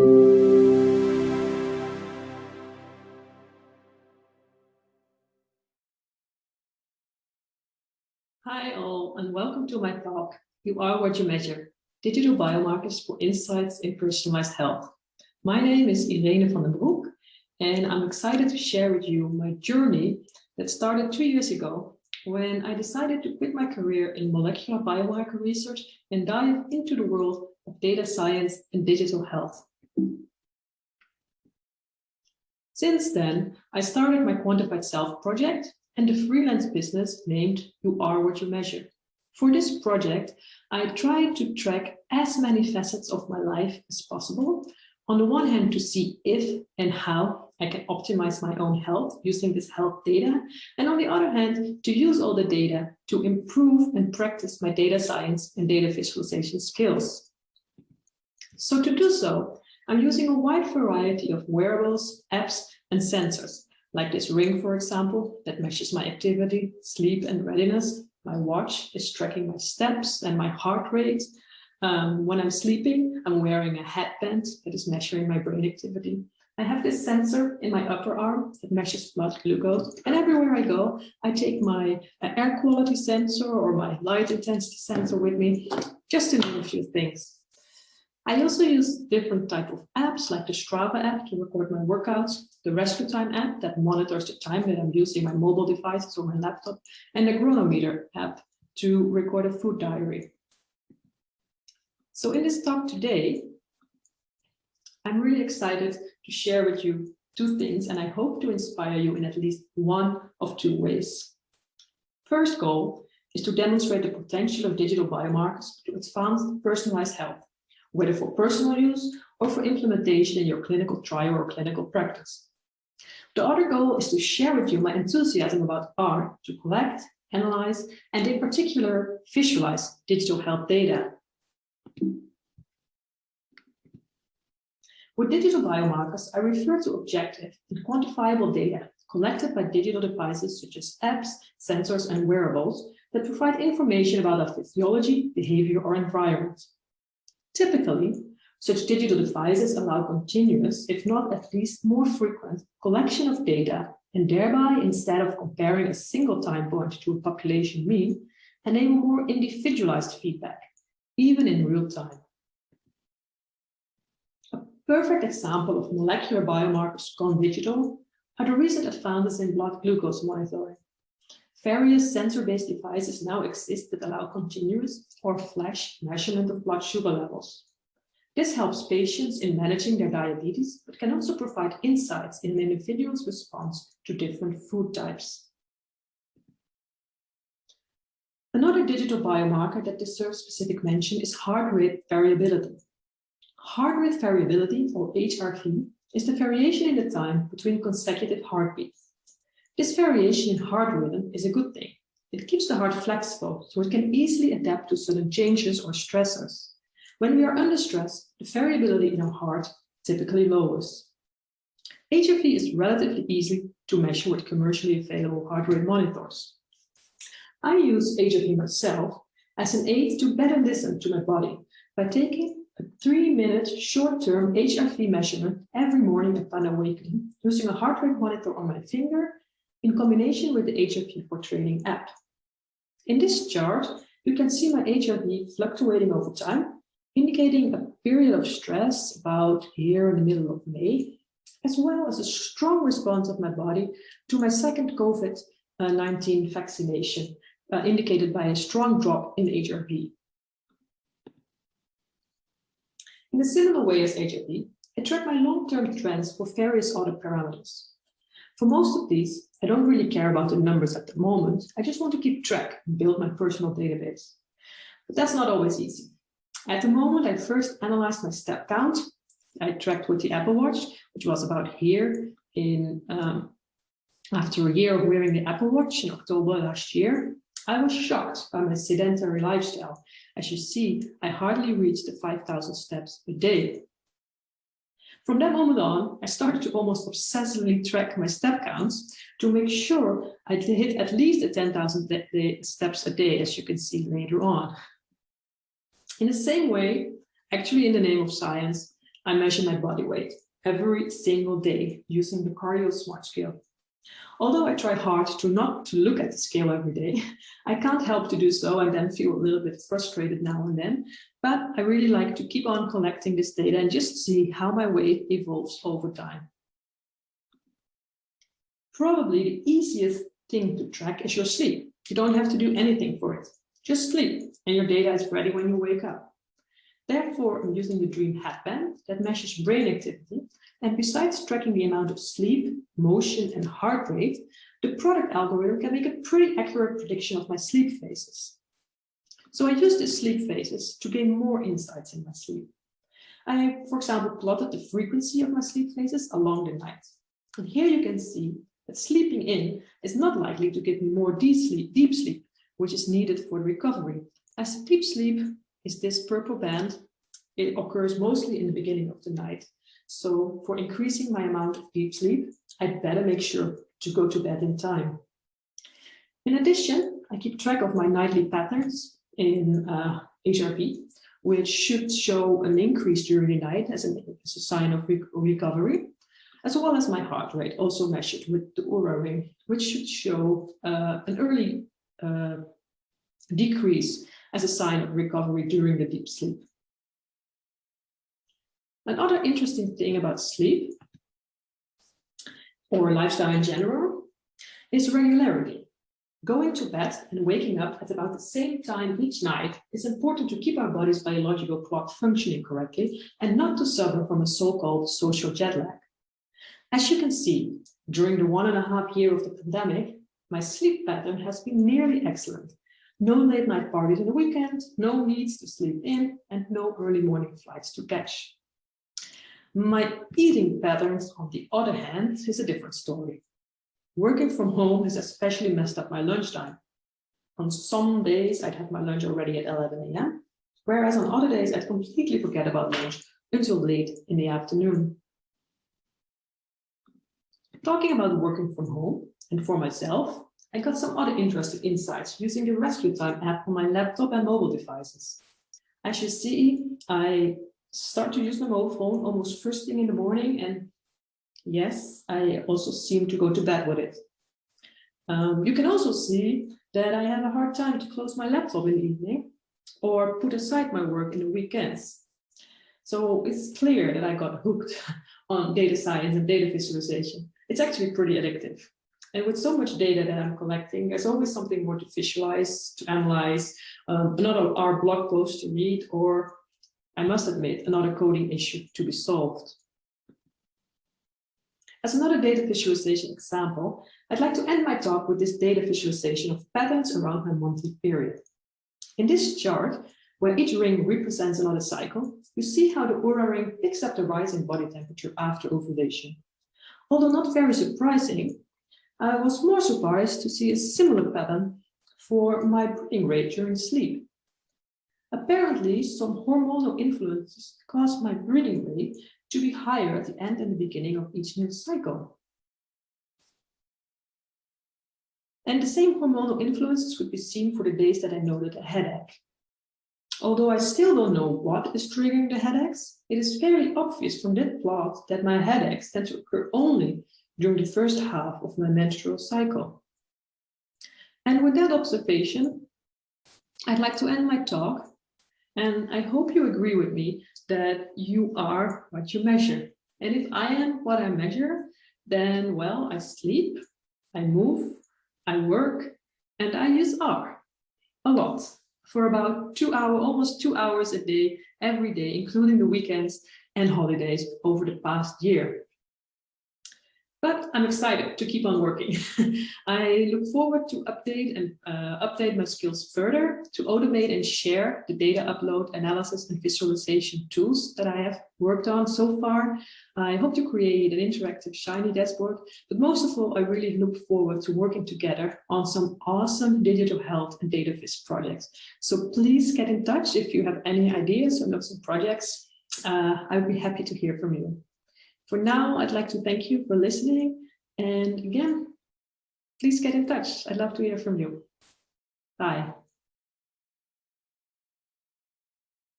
Hi all, and welcome to my talk, You Are What You Measure, Digital Biomarkers for Insights in Personalized Health. My name is Irene van den Broek, and I'm excited to share with you my journey that started two years ago when I decided to quit my career in molecular biomarker research and dive into the world of data science and digital health. Since then, I started my Quantified Self project and the freelance business named You Are What You Measure. For this project, I tried to track as many facets of my life as possible. On the one hand, to see if and how I can optimize my own health using this health data. And on the other hand, to use all the data to improve and practice my data science and data visualization skills. So to do so, I'm using a wide variety of wearables, apps, and sensors, like this ring, for example, that measures my activity, sleep, and readiness. My watch is tracking my steps and my heart rate. Um, when I'm sleeping, I'm wearing a headband that is measuring my brain activity. I have this sensor in my upper arm that measures blood glucose. And everywhere I go, I take my uh, air quality sensor or my light intensity sensor with me, just to name a few things. I also use different type of apps like the Strava app to record my workouts, the Rescue Time app that monitors the time that I'm using my mobile devices or my laptop, and the Cronometer app to record a food diary. So in this talk today, I'm really excited to share with you two things, and I hope to inspire you in at least one of two ways. First goal is to demonstrate the potential of digital biomarkers to advance personalized health, whether for personal use or for implementation in your clinical trial or clinical practice. The other goal is to share with you my enthusiasm about R to collect, analyze, and in particular, visualize digital health data With digital biomarkers, I refer to objective and quantifiable data collected by digital devices such as apps, sensors, and wearables that provide information about our physiology, behavior, or environment. Typically, such digital devices allow continuous, if not at least more frequent, collection of data and thereby, instead of comparing a single time point to a population mean, enable more individualized feedback, even in real time A perfect example of molecular biomarkers gone digital are the recent advances in blood glucose monitoring. Various sensor-based devices now exist that allow continuous or flash measurement of blood sugar levels. This helps patients in managing their diabetes, but can also provide insights in an individual's response to different food types. Another digital biomarker that deserves specific mention is heart rate variability. Heart rate variability, or HRV, is the variation in the time between consecutive heartbeats. This variation in heart rhythm is a good thing. It keeps the heart flexible, so it can easily adapt to sudden changes or stressors. When we are under stress, the variability in our heart typically lowers. HRV is relatively easy to measure with commercially available heart rate monitors. I use HRV myself as an aid to better listen to my body by taking a three-minute short-term HRV measurement every morning upon awakening using a heart rate monitor on my finger in combination with the HRV4Training app. In this chart, you can see my HRV fluctuating over time, indicating a period of stress about here in the middle of May, as well as a strong response of my body to my second COVID-19 vaccination, uh, indicated by a strong drop in HRV. In a similar way as HRV, I track my long-term trends for various other parameters. For most of these, I don't really care about the numbers at the moment. I just want to keep track and build my personal database. But that's not always easy. At the moment, I first analyzed my step count. I tracked with the Apple Watch, which was about here in um, after a year of wearing the Apple Watch in October last year. I was shocked by my sedentary lifestyle as you see, I hardly reached the 5,000 steps a day. From that moment on, I started to almost obsessively track my step counts to make sure I hit at least the 10,000 steps a day, as you can see later on. In the same way, actually in the name of science, I measure my body weight every single day using the Cardio Smart Scale. Although I try hard to not to look at the scale every day, I can't help to do so and then feel a little bit frustrated now and then. But I really like to keep on collecting this data and just see how my weight evolves over time. Probably the easiest thing to track is your sleep. You don't have to do anything for it. Just sleep and your data is ready when you wake up. Therefore, I'm using the Dreem headband that measures brain activity. And besides tracking the amount of sleep, motion, and heart rate, the product algorithm can make a pretty accurate prediction of my sleep phases. So I use these sleep phases to gain more insights in my sleep. I, for example, plotted the frequency of my sleep phases along the night. And here you can see that sleeping in is not likely to give me more deep sleep, deep sleep which is needed for recovery. As deep sleep is this purple band. It occurs mostly in the beginning of the night. So for increasing my amount of deep sleep, I'd better make sure to go to bed in time. In addition, I keep track of my nightly patterns in uh, HRV, which should show an increase during the night as, as a sign of re recovery, as well as my heart rate, also measured with the Oura ring, which should show uh, an early uh, decrease as a sign of recovery during the deep sleep. Another interesting thing about sleep, or lifestyle in general, is regularity. Going to bed and waking up at about the same time each night is important to keep our body's biological clock functioning correctly and not to suffer from a so-called social jet lag. As you can see, during the one and a half year of the pandemic, my sleep pattern has been nearly excellent no late night parties in the weekend, no needs to sleep in, and no early morning flights to catch. My eating patterns, on the other hand, is a different story. Working from home has especially messed up my lunchtime. On some days, I'd have my lunch already at 11 a.m., whereas on other days, I'd completely forget about lunch until late in the afternoon. Talking about working from home, and for myself, I got some other interesting insights using the Rescue Time app on my laptop and mobile devices. As you see, I start to use my mobile phone almost first thing in the morning and yes, I also seem to go to bed with it. Um, you can also see that I have a hard time to close my laptop in the evening or put aside my work in the weekends. So it's clear that I got hooked on data science and data visualization. It's actually pretty addictive. And with so much data that I'm collecting, there's always something more to visualize, to analyze, um, another R blog post to read, or I must admit, another coding issue to be solved. As another data visualization example, I'd like to end my talk with this data visualization of patterns around my monthly period. In this chart, where each ring represents another cycle, you see how the Oura ring picks up the rise in body temperature after ovulation. Although not very surprising, I was more surprised to see a similar pattern for my breathing rate during sleep. Apparently, some hormonal influences cause my breathing rate to be higher at the end and the beginning of each new cycle. And the same hormonal influences could be seen for the days that I noted a headache. Although I still don't know what is triggering the headaches, it is fairly obvious from that plot that my headaches tend to occur only during the first half of my menstrual cycle. And with that observation, I'd like to end my talk. And I hope you agree with me that you are what you measure. And if I am what I measure, then, well, I sleep, I move, I work, and I use R a lot for about two hours, almost two hours a day, every day, including the weekends and holidays over the past year. But I'm excited to keep on working. I look forward to update and uh, update my skills further to automate and share the data upload, analysis and visualization tools that I have worked on so far. I hope to create an interactive Shiny dashboard, but most of all, I really look forward to working together on some awesome digital health and data viz projects. So please get in touch if you have any ideas or know some projects. Uh, I'd be happy to hear from you. For now, I'd like to thank you for listening. And again, please get in touch. I'd love to hear from you. Bye.